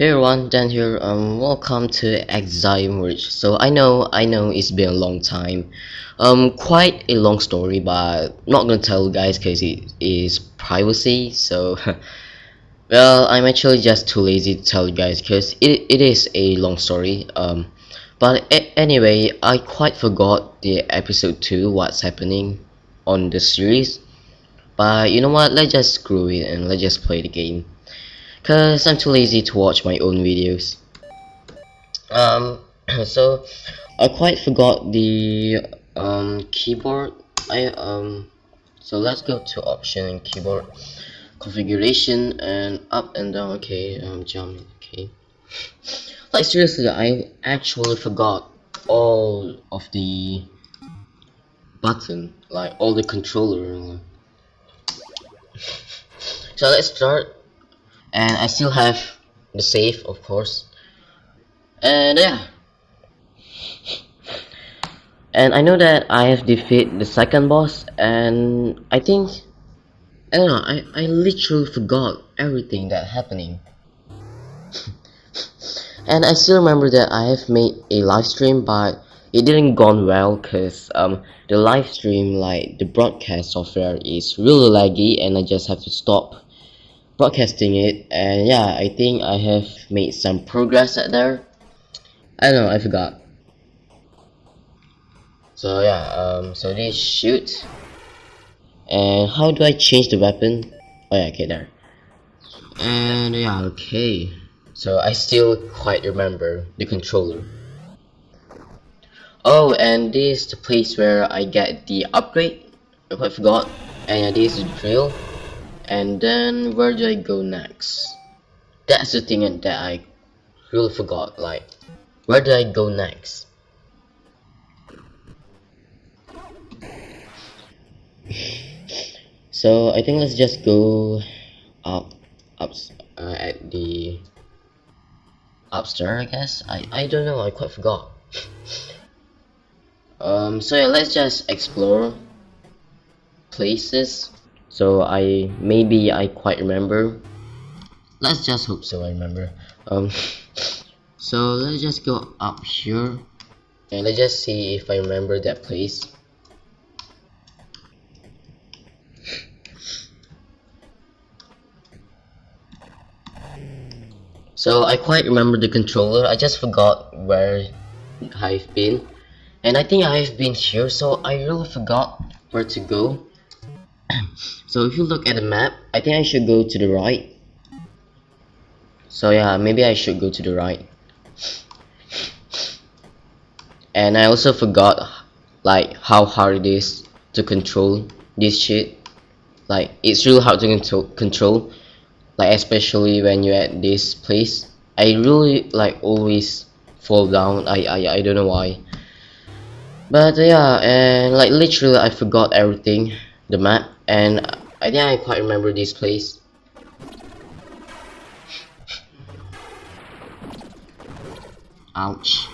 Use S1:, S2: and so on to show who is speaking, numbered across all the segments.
S1: Hey everyone, Dan here. Um, welcome to Axiom Verge. So I know, I know it's been a long time. Um, quite a long story, but not gonna tell you guys because it is privacy. So, well, I'm actually just too lazy to tell you guys because it it is a long story. Um, but anyway, I quite forgot the episode two. What's happening on the series? But you know what? Let's just screw it and let's just play the game cause I'm too lazy to watch my own videos. Um, so I quite forgot the um keyboard. I um, so let's go to option and keyboard configuration and up and down. Okay, um, jump. Okay. Like seriously, I actually forgot all of the button, like all the controller. So let's start and I still have the save of course. And yeah. And I know that I have defeated the second boss and I think I don't know I, I literally forgot everything that happening. And I still remember that I have made a live stream but it didn't gone well because um, the live stream like the broadcast software is really laggy and I just have to stop broadcasting it and yeah I think I have made some progress at there. I don't know I forgot. So yeah um so this shoot. And how do I change the weapon? Oh yeah okay there. And yeah okay. So I still quite remember the controller. Oh and this is the place where I get the upgrade. I quite forgot. And yeah, this is the drill and then where do I go next? That's the thing that I really forgot like where do I go next? So I think let's just go up up uh, at the upstairs I guess? I, I don't know I quite forgot. Um so yeah let's just explore places so I maybe I quite remember. Let's just hope so I remember. Um so let's just go up here and let's just see if I remember that place. So I quite remember the controller. I just forgot where I've been. And I think I've been here so I really forgot where to go so if you look at the map I think I should go to the right. So yeah maybe I should go to the right. And I also forgot like how hard it is to control this shit. Like it's really hard to control like especially when you're at this place. I really like always fall down. I, I, I don't know why. But yeah and like literally I forgot everything the map and I think I quite remember this place. Ouch.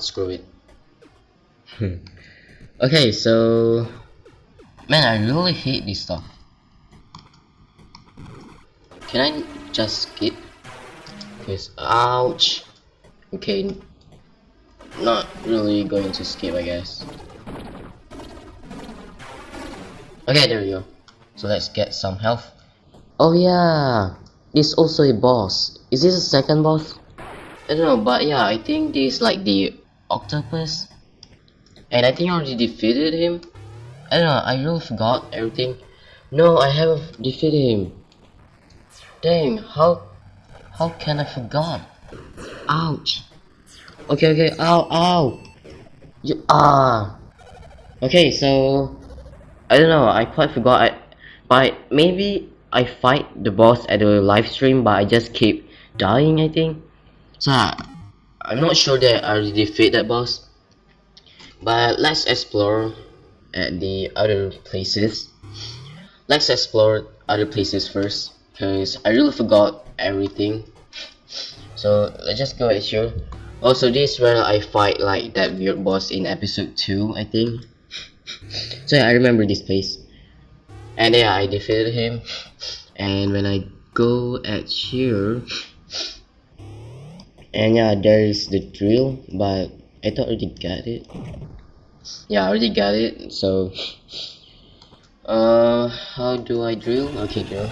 S1: Screw it. Hmm. Okay so Man, I really hate this stuff. Can I just skip? Because, ouch. Okay, not really going to skip, I guess. Okay, there we go. So let's get some health. Oh yeah, this also a boss. Is this a second boss? I don't know, but yeah, I think this like the octopus. And I think I already defeated him. I don't know, I really forgot everything. No, I haven't defeated him. Dang, how how can I forgot? Ouch. Okay, okay, ow, ow. You, ah. Okay, so I don't know, I quite forgot I but maybe I fight the boss at the live stream but I just keep dying I think. So I'm not sure that I defeat that boss. But let's explore at the other places. Let's explore other places first because I really forgot everything. So let's just go at here oh, also this is where I fight like that weird boss in episode 2 I think. So yeah I remember this place. And yeah I defeated him. And when I go at here and yeah there's the drill but I thought I already got it yeah I already got it. So uh how do I drill? Okay drill.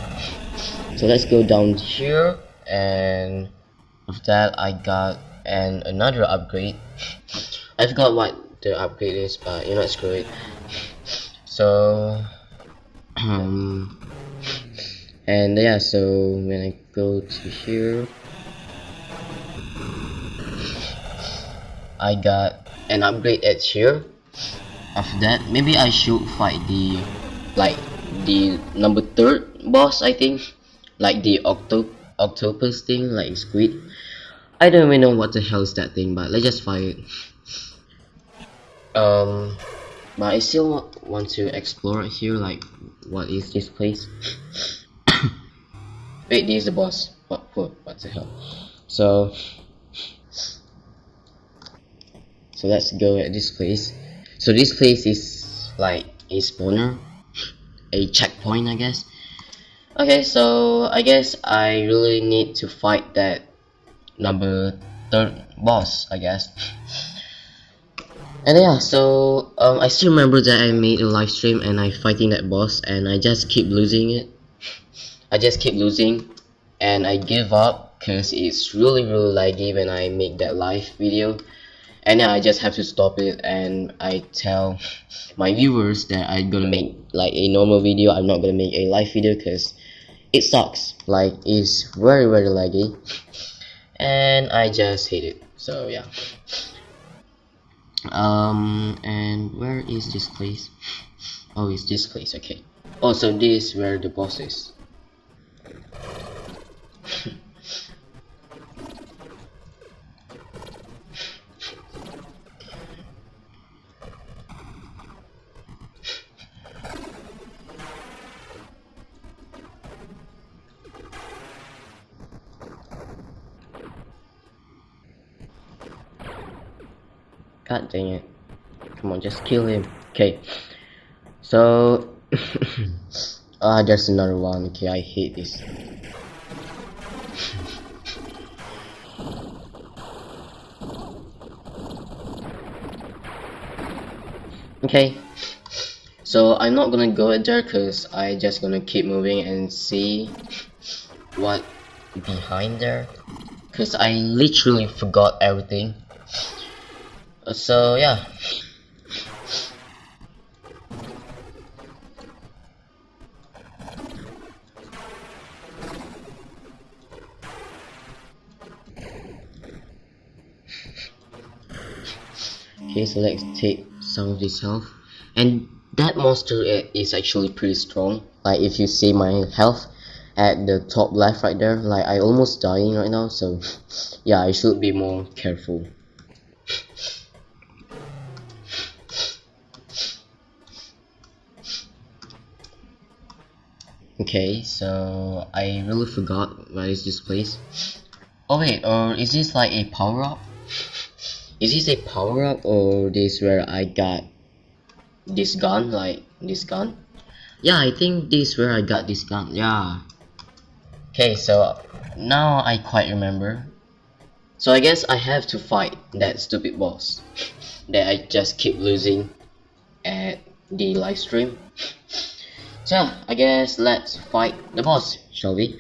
S1: So let's go down here and with that I got and another upgrade. I forgot what the upgrade is but you know screw it. So um and yeah so when I go to here I got an upgrade at here after that maybe I should fight the like the number third boss I think. Like the octo octopus thing like squid. I don't even know what the hell is that thing but let's just fight it. Um but I still want to explore here like what is this place? Wait this is the boss. What what what the hell? So so let's go at this place so this place is like a spawner? A checkpoint I guess? Okay so I guess I really need to fight that number third boss I guess. And yeah so um, I still remember that I made a live stream and I fighting that boss and I just keep losing it. I just keep losing and I give up because it's really really laggy when I make that live video and yeah, I just have to stop it and I tell my viewers that I'm gonna make like a normal video. I'm not gonna make a live video because it sucks. Like it's very very laggy. And I just hate it. So yeah. Um and where is this place? Oh it's this place. Okay. Oh so this where the boss is God dang it. Come on, just kill him. Okay. So Ah there's another one. Okay, I hate this. okay. So I'm not gonna go in there cause I just gonna keep moving and see what behind there. Cause I literally forgot everything so yeah. Okay so let's take some of this health. And that monster is actually pretty strong. Like if you see my health at the top left right there like I almost dying right now so yeah I should be more careful Okay, so I really forgot what is this place. Oh wait, or is this like a power up? Is this a power up or this where I got this gun, like this gun? Yeah, I think this where I got this gun, yeah. Okay, so now I quite remember. So I guess I have to fight that stupid boss that I just keep losing at the live stream. So, I guess let's fight the boss, shall we?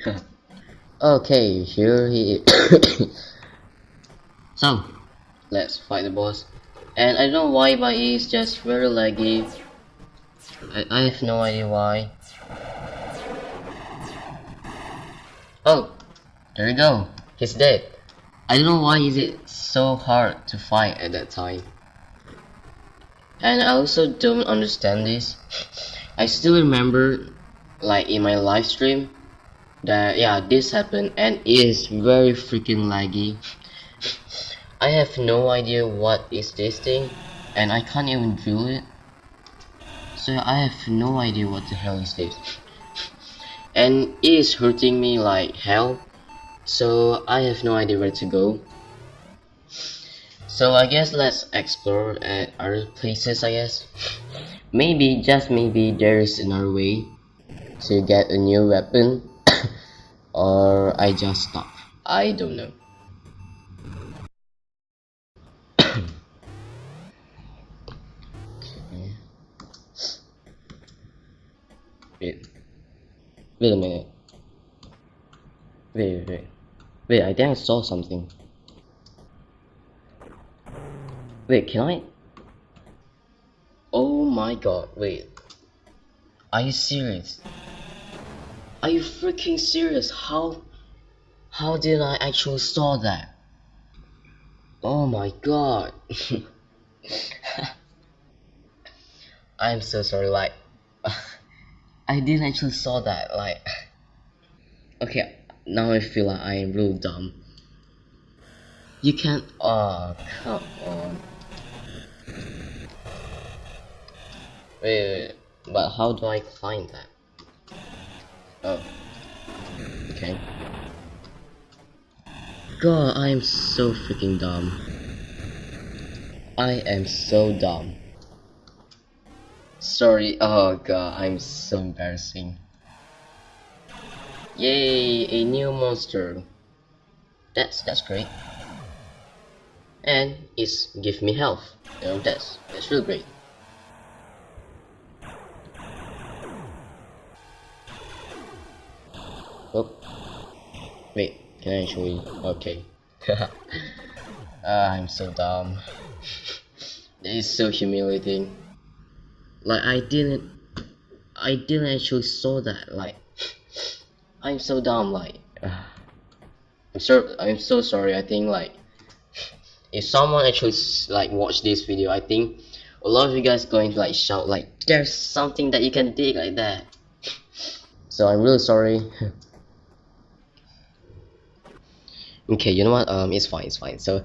S1: okay, here he is. so, let's fight the boss. And I don't know why, but he's just very laggy. I, I have no idea why. Oh, there you go. He's dead. I don't know why is it so hard to fight at that time. And I also don't understand this. I still remember like in my live stream that yeah this happened and it is very freaking laggy. I have no idea what is this thing and I can't even drill it. So I have no idea what the hell is this. And it is hurting me like hell. So I have no idea where to go. So I guess let's explore at other places I guess maybe just maybe there's another way to get a new weapon or I just stop I don't know Wait. Wait a minute. Wait, wait. Wait, I think I saw something. Wait, can I? My god, wait. Are you serious? Are you freaking serious? How how did I actually saw that? Oh my god. I'm so sorry like I didn't actually saw that like okay now I feel like I am real dumb you can't oh come on wait, wait, but how do I find that oh okay god I am so freaking dumb I am so dumb Sorry, oh god, I'm so embarrassing. Yay, a new monster. That's that's great. And it's give me health. You know, that's that's real great. Oh, wait, can I actually? Okay. ah, I'm so dumb. It is so humiliating like I didn't I didn't actually saw that like I'm so dumb like I'm so I'm so sorry I think like if someone actually like watch this video I think a lot of you guys going to like shout like there's something that you can dig like that so I'm really sorry okay you know what? Um it's fine it's fine. So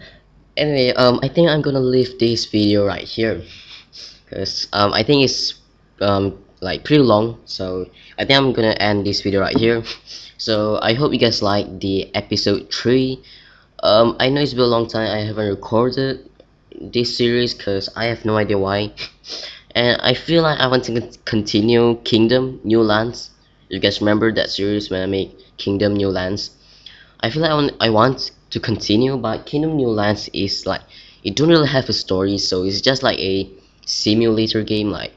S1: anyway um I think I'm gonna leave this video right here. Because um, I think it's um, like pretty long. So I think I'm gonna end this video right here. So I hope you guys like the episode 3 um, I know it's been a long time. I haven't recorded this series because I have no idea why. And I feel like I want to continue Kingdom New Lands. You guys remember that series when I made Kingdom New Lands I feel like I want, I want to continue but Kingdom New Lands is like it don't really have a story so it's just like a simulator game like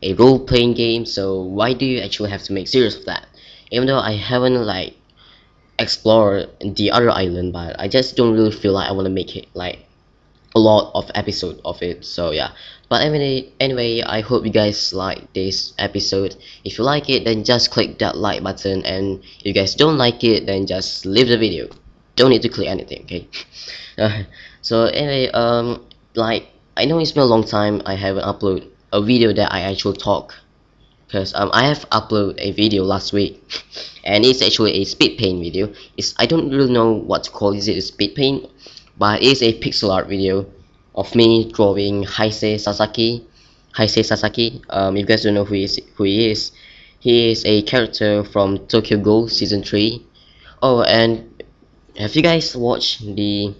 S1: a role-playing game so why do you actually have to make series of that? Even though I haven't like explored the other island but I just don't really feel like I want to make it like a lot of episode of it so yeah. But anyway anyway I hope you guys like this episode. If you like it then just click that like button and if you guys don't like it then just leave the video. Don't need to click anything okay? Uh, so anyway um like I know it's been a long time I haven't uploaded a video that I actually talk because um, I have uploaded a video last week and it's actually a speed paint video. It's I don't really know what to call is it a speed paint but it's a pixel art video of me drawing Haise Sasaki. Haise Sasaki. Um, if you guys don't know who he is who he is he is a character from Tokyo Ghoul season 3 oh and have you guys watched the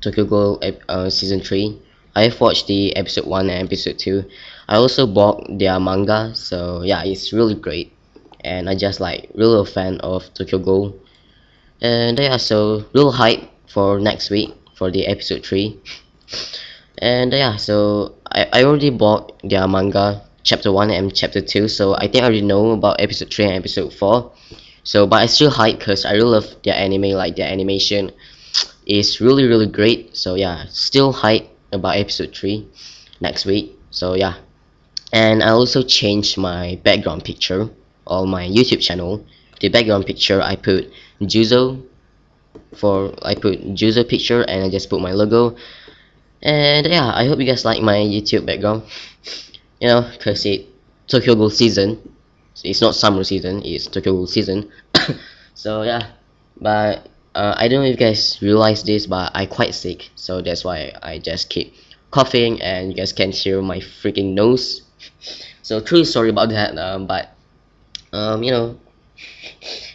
S1: Tokyo Ghoul uh, season 3 I've watched the episode 1 and episode 2 I also bought their manga so yeah it's really great. And I just like really a fan of Tokyo Ghoul. And yeah so real hype for next week for the episode 3 and uh, yeah so I, I already bought their manga chapter 1 and chapter 2 so I think I already know about episode 3 and episode 4 so but I still hype because I really love their anime like their animation is really really great. So yeah still hype about episode 3 next week. So yeah. And I also changed my background picture on my YouTube channel. The background picture I put Juzo for I put Juzo picture and I just put my logo. And yeah I hope you guys like my YouTube background. You know cause it Tokyo Ghoul season. It's not summer season it's Tokyo Ghoul season. So yeah. But uh, I don't know if you guys realize this but I quite sick. So that's why I just keep coughing and you guys can hear my freaking nose. So truly sorry about that um, but um, you know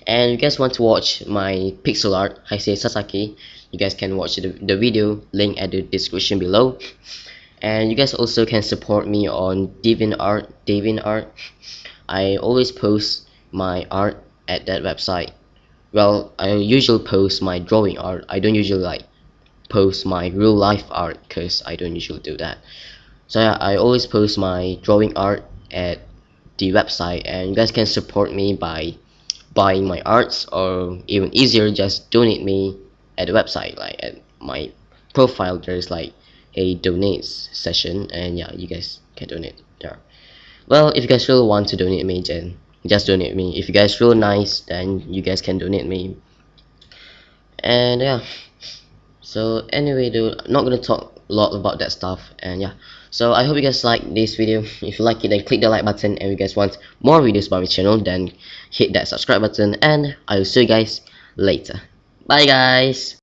S1: and you guys want to watch my pixel art Haise Sasaki. You guys can watch the, the video link at the description below. And you guys also can support me on DeviantArt DeviantArt I always post my art at that website. Well I usually post my drawing art. I don't usually like post my real life art because I don't usually do that. So yeah I always post my drawing art at the website and you guys can support me by buying my arts or even easier just donate me at the website like at my profile there's like a donate session and yeah you guys can donate there. Well if you guys really want to donate me then just donate me. If you guys feel nice then you guys can donate me. And yeah. So anyway dude not gonna talk a lot about that stuff and yeah so i hope you guys like this video. If you like it then click the like button. And if you guys want more videos about my channel then hit that subscribe button. And i will see you guys later. Bye guys